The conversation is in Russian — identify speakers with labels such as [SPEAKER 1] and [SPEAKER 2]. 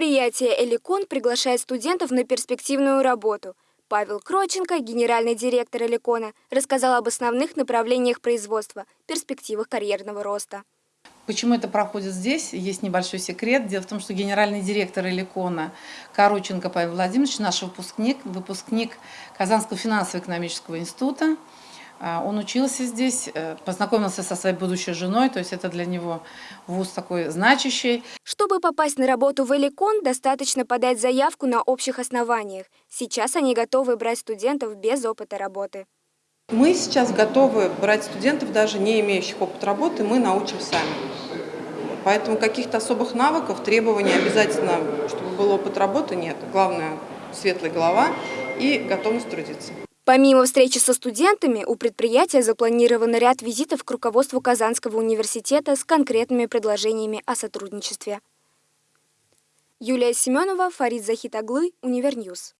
[SPEAKER 1] Предприятие «Эликон» приглашает студентов на перспективную работу. Павел Кроченко, генеральный директор «Эликона», рассказал об основных направлениях производства, перспективах карьерного роста.
[SPEAKER 2] Почему это проходит здесь? Есть небольшой секрет. Дело в том, что генеральный директор Эликона Короченко Павел Владимирович, наш выпускник, выпускник Казанского финансово-экономического института, он учился здесь, э, познакомился со своей будущей женой, то есть это для него вуз такой значащий.
[SPEAKER 1] Чтобы попасть на работу в Эликон, достаточно подать заявку на общих основаниях. Сейчас они готовы брать студентов без опыта работы.
[SPEAKER 3] Мы сейчас готовы брать студентов, даже не имеющих опыт работы, мы научим сами. Поэтому каких-то особых навыков, требований обязательно, чтобы был опыт работы, нет. Главное – светлая голова и готовность трудиться.
[SPEAKER 1] Помимо встречи со студентами, у предприятия запланирован ряд визитов к руководству Казанского университета с конкретными предложениями о сотрудничестве. Юлия Семенова, Фарид Захитаглы, Универньюз.